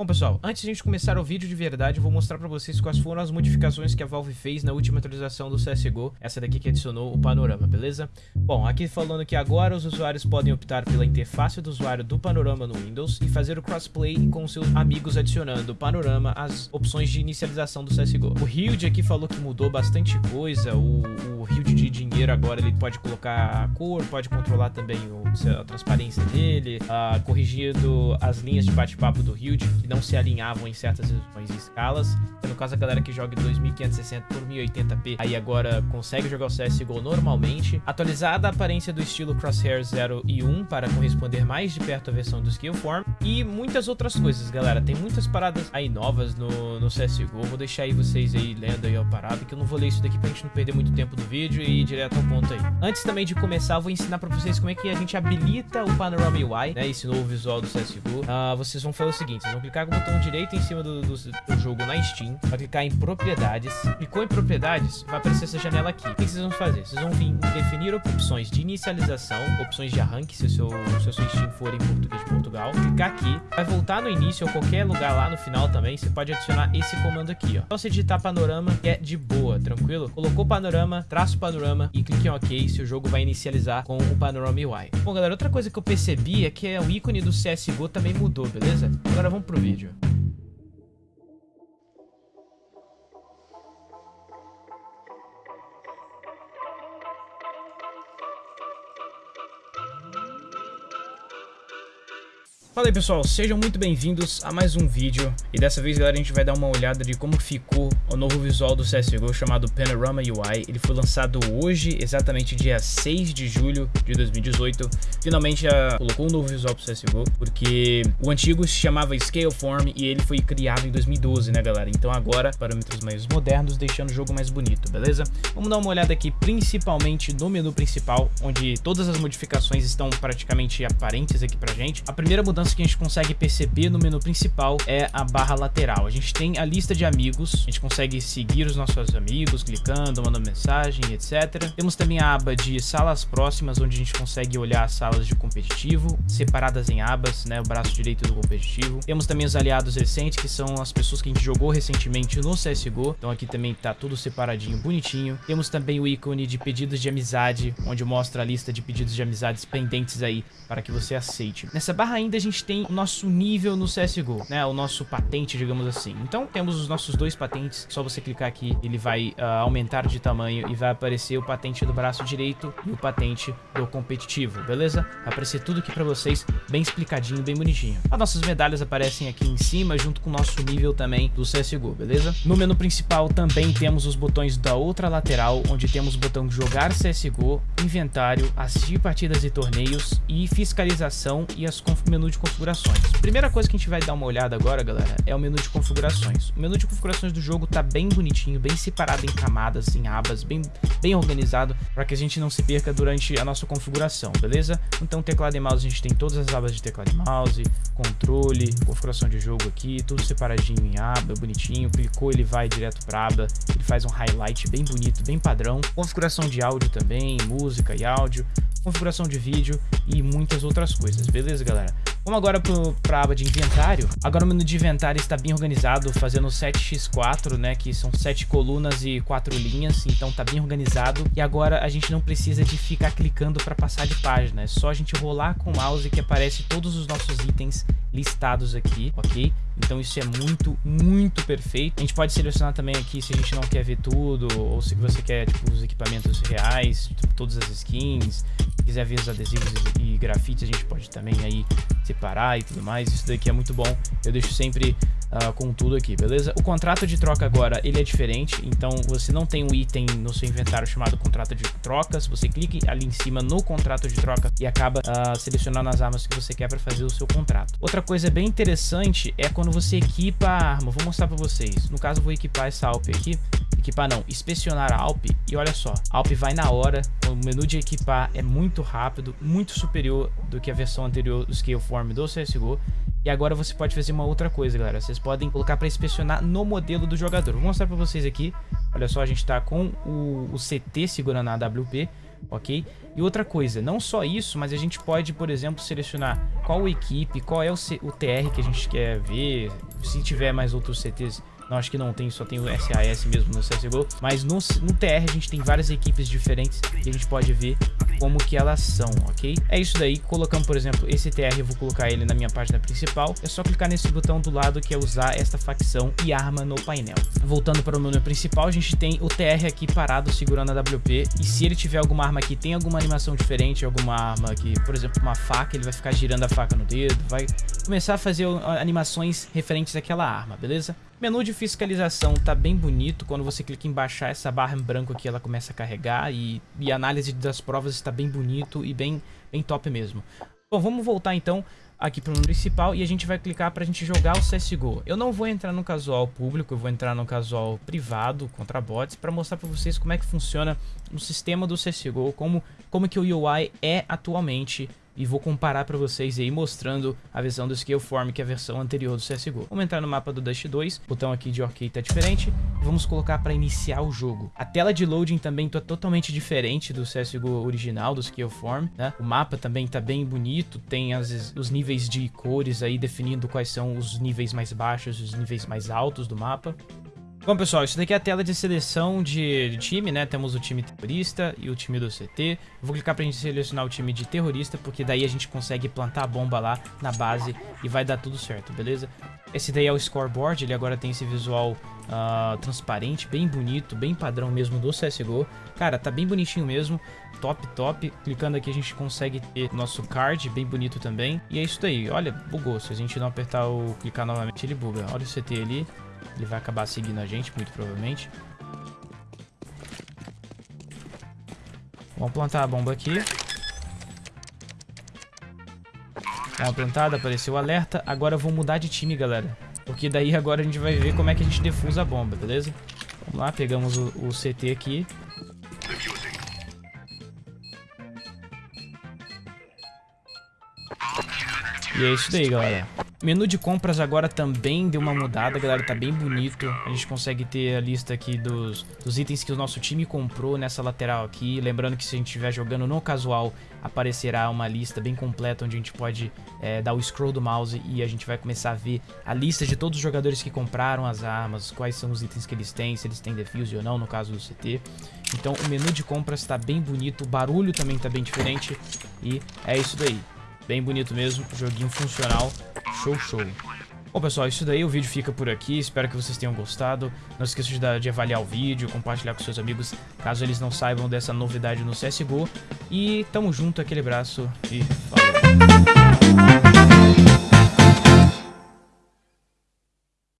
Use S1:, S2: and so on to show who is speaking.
S1: Bom pessoal, antes de a gente começar o vídeo de verdade, eu vou mostrar pra vocês quais foram as modificações que a Valve fez na última atualização do CSGO, essa daqui que adicionou o panorama, beleza? Bom, aqui falando que agora os usuários podem optar pela interface do usuário do panorama no Windows e fazer o crossplay com seus amigos adicionando o panorama às opções de inicialização do CSGO. O Hilde aqui falou que mudou bastante coisa, o, o Hilde de dinheiro agora ele pode colocar a cor, pode controlar também o, a transparência dele, uh, corrigindo as linhas de bate-papo do Hilde, não se alinhavam em certas resoluções e escalas. No caso, a galera que joga em 2560 por 1080p, aí agora consegue jogar o CSGO normalmente. Atualizada a aparência do estilo Crosshair 0 e 1 para corresponder mais de perto à versão do Skillform. E muitas outras coisas, galera. Tem muitas paradas aí novas no, no CSGO. Vou deixar aí vocês aí lendo aí a parada, que eu não vou ler isso daqui pra gente não perder muito tempo do vídeo e ir direto ao ponto aí. Antes também de começar, eu vou ensinar pra vocês como é que a gente habilita o Panorama UI, né? Esse novo visual do CSGO. Uh, vocês vão fazer o seguinte, vocês vão clicar com o botão direito em cima do, do, do, jogo na Steam, vai clicar em propriedades, clicou em propriedades, vai aparecer essa janela aqui. O que vocês vão fazer? Vocês vão vir definir opções de inicialização, opções de arranque, se o seu, se o seu Steam for em português de Portugal, clicar aqui, vai voltar no início ou qualquer lugar lá no final também, você pode adicionar esse comando aqui, ó. Então você digitar panorama, que é de boa, tranquilo? Colocou panorama, traço panorama e clique em OK, se o jogo vai inicializar com o panorama UI. Bom, galera, outra coisa que eu percebi é que é o ícone do CSGO também mudou, beleza? Agora vamos pro vídeo Fala aí pessoal, sejam muito bem-vindos a mais um vídeo. E dessa vez galera a gente vai dar uma olhada de como ficou o novo visual do CSGO chamado Panorama UI ele foi lançado hoje, exatamente dia 6 de julho de 2018 finalmente colocou um novo visual pro CSGO porque o antigo se chamava Scaleform e ele foi criado em 2012 né galera, então agora parâmetros mais modernos deixando o jogo mais bonito, beleza? Vamos dar uma olhada aqui principalmente no menu principal onde todas as modificações estão praticamente aparentes aqui pra gente. A primeira mudança mudança que a gente consegue perceber no menu principal é a barra lateral. A gente tem a lista de amigos, a gente consegue seguir os nossos amigos, clicando, mandando mensagem, etc. Temos também a aba de salas próximas, onde a gente consegue olhar as salas de competitivo, separadas em abas, né, o braço direito do competitivo. Temos também os aliados recentes, que são as pessoas que a gente jogou recentemente no CSGO, então aqui também tá tudo separadinho, bonitinho. Temos também o ícone de pedidos de amizade, onde mostra a lista de pedidos de amizades pendentes aí, para que você aceite. Nessa barra ainda a gente gente tem o nosso nível no CSGO, né? O nosso patente, digamos assim. Então, temos os nossos dois patentes. Só você clicar aqui, ele vai uh, aumentar de tamanho e vai aparecer o patente do braço direito e o patente do competitivo, beleza? Vai aparecer tudo aqui pra vocês, bem explicadinho, bem bonitinho. As nossas medalhas aparecem aqui em cima, junto com o nosso nível também do CSGO, beleza? No menu principal também temos os botões da outra lateral, onde temos o botão jogar CSGO, inventário, assistir partidas e torneios e fiscalização e as menu de configurações. Primeira coisa que a gente vai dar uma olhada agora, galera, é o menu de configurações. O menu de configurações do jogo tá bem bonitinho, bem separado em camadas, em abas, bem, bem organizado, para que a gente não se perca durante a nossa configuração, beleza? Então, teclado e mouse, a gente tem todas as abas de teclado e mouse, controle, configuração de jogo aqui, tudo separadinho em aba, bonitinho. Clicou, ele vai direto para aba, ele faz um highlight bem bonito, bem padrão. Configuração de áudio também, música e áudio configuração de vídeo e muitas outras coisas, beleza galera? Vamos agora para a aba de inventário. Agora o menu de inventário está bem organizado, fazendo 7x4, né, que são 7 colunas e 4 linhas, então está bem organizado. E agora a gente não precisa de ficar clicando para passar de página, é só a gente rolar com o mouse que aparece todos os nossos itens listados aqui, ok? Então isso é muito, muito perfeito. A gente pode selecionar também aqui se a gente não quer ver tudo, ou se você quer tipo, os equipamentos reais, todas as skins, quiser ver os adesivos e grafites, a gente pode também aí separar e tudo mais. Isso daqui é muito bom. Eu deixo sempre uh, com tudo aqui, beleza? O contrato de troca agora, ele é diferente. Então, você não tem um item no seu inventário chamado contrato de trocas. Você clica ali em cima no contrato de troca e acaba uh, selecionando as armas que você quer para fazer o seu contrato. Outra coisa bem interessante é quando você equipa a arma. Vou mostrar para vocês. No caso, eu vou equipar essa Alp aqui equipar não, inspecionar a Alp e olha só, a Alp vai na hora, o menu de equipar é muito rápido, muito superior do que a versão anterior do Scaleform do CSGO e agora você pode fazer uma outra coisa, galera, vocês podem colocar para inspecionar no modelo do jogador, vou mostrar para vocês aqui, olha só, a gente tá com o, o CT segurando a AWP, ok? E outra coisa, não só isso, mas a gente pode, por exemplo, selecionar qual equipe, qual é o, C o TR que a gente quer ver, se tiver mais outros CTs não, acho que não tem, só tem o SAS mesmo no CSGO. Mas no, no TR a gente tem várias equipes diferentes e a gente pode ver como que elas são, ok? É isso daí, colocamos, por exemplo, esse TR, eu vou colocar ele na minha página principal. É só clicar nesse botão do lado que é usar esta facção e arma no painel. Voltando para o menu principal, a gente tem o TR aqui parado segurando a WP. E se ele tiver alguma arma que tem alguma animação diferente, alguma arma que, por exemplo, uma faca, ele vai ficar girando a faca no dedo, vai começar a fazer animações referentes àquela arma, beleza? Menu de fiscalização tá bem bonito, quando você clica em baixar essa barra em branco aqui ela começa a carregar e, e análise das provas está bem bonito e bem, bem top mesmo. Bom, vamos voltar então aqui para o principal e a gente vai clicar para a gente jogar o CSGO. Eu não vou entrar no casual público, eu vou entrar no casual privado contra bots para mostrar para vocês como é que funciona o sistema do CSGO, como, como que o UI é atualmente e vou comparar para vocês aí mostrando a versão do Scaleform, que é a versão anterior do CSGO. Vamos entrar no mapa do Dust 2, o botão aqui de OK tá diferente, vamos colocar para iniciar o jogo. A tela de loading também tá totalmente diferente do CSGO original, do Scaleform, né? O mapa também tá bem bonito, tem as, os níveis de cores aí definindo quais são os níveis mais baixos e os níveis mais altos do mapa. Bom, pessoal, isso daqui é a tela de seleção de, time, né? Temos o time terrorista e o time do CT. vou clicar pra gente selecionar o time de terrorista, porque daí a gente consegue plantar a bomba lá na base e vai dar tudo certo, beleza? Esse daí é o scoreboard, ele agora tem esse visual uh, transparente, bem bonito, bem padrão mesmo do CSGO. Cara, tá bem bonitinho mesmo, top, top. Clicando aqui a gente consegue ter nosso card, bem bonito também. E é isso daí, olha, bugou. Se a gente não apertar o clicar novamente, ele buga. Olha o CT ali. Ele vai acabar seguindo a gente, muito provavelmente. Vamos plantar a bomba aqui. Uma plantada, apareceu o alerta. Agora eu vou mudar de time, galera. Porque daí agora a gente vai ver como é que a gente defusa a bomba, beleza? Vamos lá, pegamos o, o CT aqui. E é isso daí, galera. Menu de compras agora também deu uma mudada, galera, tá bem bonito. A gente consegue ter a lista aqui dos, dos itens que o nosso time comprou nessa lateral aqui. Lembrando que se a gente estiver jogando no casual, aparecerá uma lista bem completa onde a gente pode é, dar o scroll do mouse e a gente vai começar a ver a lista de todos os jogadores que compraram as armas, quais são os itens que eles têm, se eles têm defuse ou não, no caso do CT. Então o menu de compras tá bem bonito, o barulho também tá bem diferente e é isso daí. Bem bonito mesmo, joguinho funcional, show show. Bom pessoal, isso daí, o vídeo fica por aqui, espero que vocês tenham gostado. Não esqueça de, de avaliar o vídeo, compartilhar com seus amigos, caso eles não saibam dessa novidade no CSGO. E tamo junto, aquele abraço e falou.